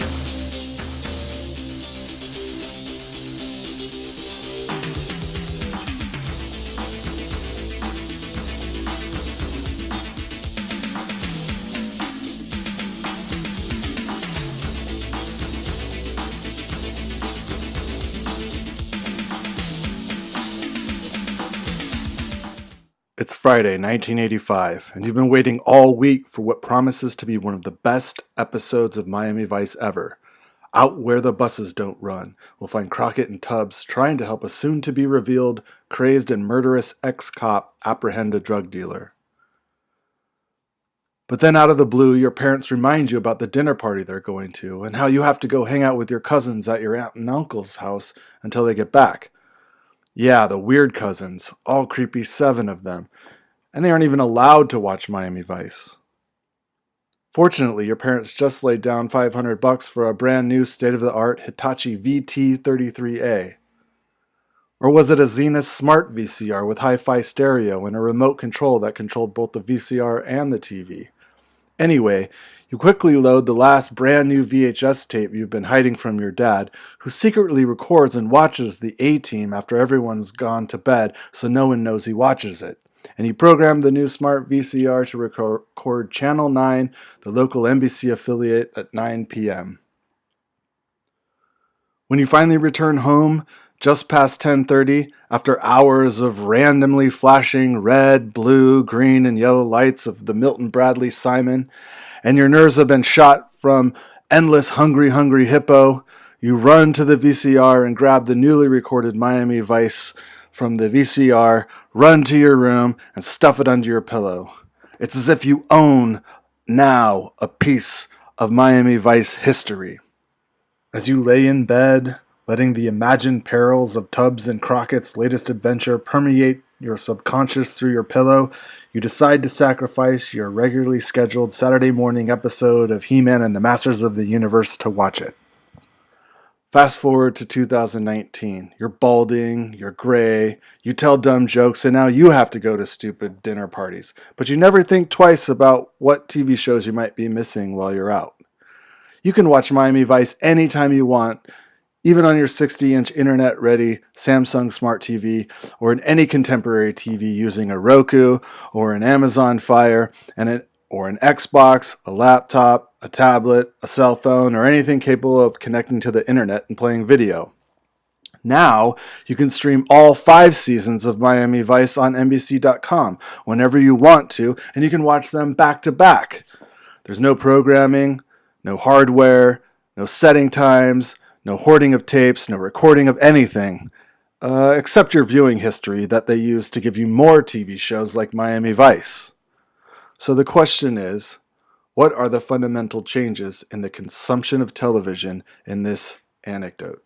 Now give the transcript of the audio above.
Thank you. It's Friday, 1985, and you've been waiting all week for what promises to be one of the best episodes of Miami Vice ever. Out where the buses don't run, we'll find Crockett and Tubbs trying to help a soon to be revealed, crazed and murderous ex cop apprehend a drug dealer. But then out of the blue, your parents remind you about the dinner party they're going to and how you have to go hang out with your cousins at your aunt and uncle's house until they get back. Yeah, the weird cousins, all creepy seven of them, and they aren't even allowed to watch Miami Vice. Fortunately, your parents just laid down 500 bucks for a brand new state-of-the-art Hitachi VT33A. Or was it a Zenith Smart VCR with hi-fi stereo and a remote control that controlled both the VCR and the TV? Anyway, you quickly load the last brand new VHS tape you've been hiding from your dad, who secretly records and watches the A-Team after everyone's gone to bed so no one knows he watches it. And you program the new smart VCR to record Channel 9, the local NBC affiliate, at 9 p.m. When you finally return home, just past 10:30 after hours of randomly flashing red, blue, green and yellow lights of the Milton Bradley Simon and your nerves have been shot from endless hungry, hungry hippo, you run to the VCR and grab the newly recorded Miami Vice from the VCR, run to your room, and stuff it under your pillow. It's as if you own now a piece of Miami Vice history. As you lay in bed, letting the imagined perils of Tubbs and Crockett's latest adventure permeate your subconscious through your pillow, you decide to sacrifice your regularly scheduled Saturday morning episode of He Man and the Masters of the Universe to watch it. Fast forward to 2019. You're balding, you're gray, you tell dumb jokes, and now you have to go to stupid dinner parties. But you never think twice about what TV shows you might be missing while you're out. You can watch Miami Vice anytime you want even on your 60 inch internet ready Samsung Smart TV or in any contemporary TV using a Roku or an Amazon Fire and an, or an Xbox, a laptop, a tablet, a cell phone, or anything capable of connecting to the internet and playing video. Now, you can stream all five seasons of Miami Vice on NBC.com whenever you want to, and you can watch them back to back. There's no programming, no hardware, no setting times, no hoarding of tapes, no recording of anything, uh, except your viewing history that they use to give you more TV shows like Miami Vice. So the question is, what are the fundamental changes in the consumption of television in this anecdote?